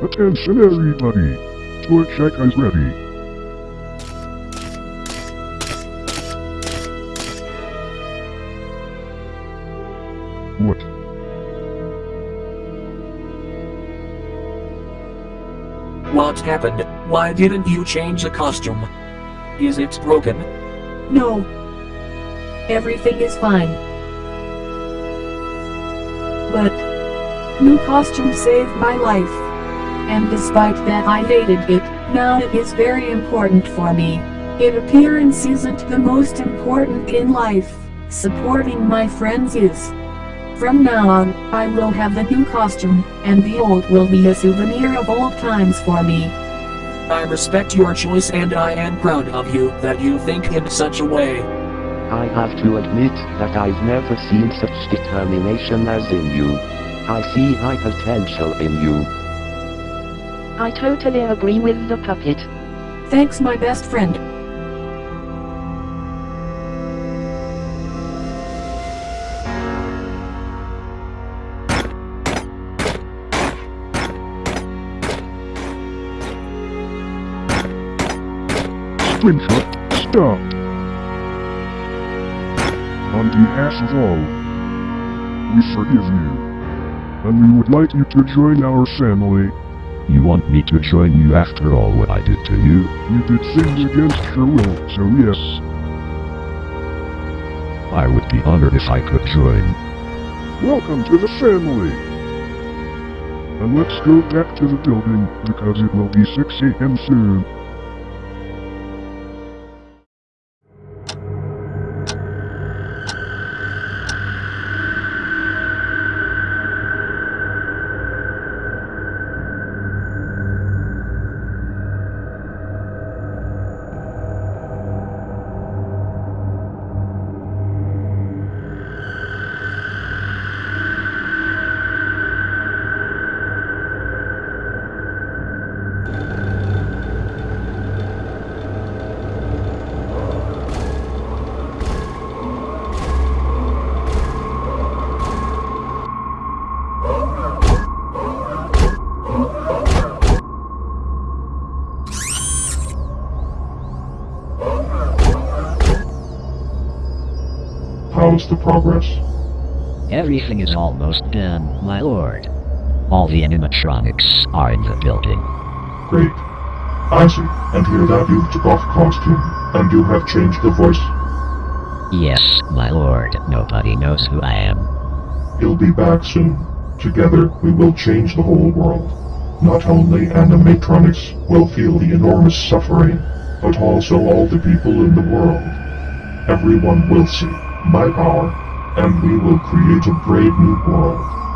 Attention everybody! Toy Chica is ready. What? What happened? Why didn't you change the costume? Is it broken? No. Everything is fine. But, new costume saved my life. And despite that I hated it, now it is very important for me. It appearance isn't the most important in life, supporting my friends is. From now on, I will have the new costume, and the old will be a souvenir of old times for me. I respect your choice and I am proud of you that you think in such a way. I have to admit that I've never seen such determination as in you. I see high potential in you. I totally agree with the puppet. Thanks my best friend. Springfoot, stop! On behalf of all, we forgive you. And we would like you to join our family. You want me to join you after all what I did to you? You did things against your will, so yes. I would be honored if I could join. Welcome to the family! And let's go back to the building, because it will be 6 a.m. soon. How's the progress? Everything is almost done, my lord. All the animatronics are in the building. Great. I see. And hear that you took off costume, and you have changed the voice. Yes, my lord, nobody knows who I am. He'll be back soon. Together, we will change the whole world. Not only animatronics will feel the enormous suffering, but also all the people in the world. Everyone will see my power, and we will create a brave new world.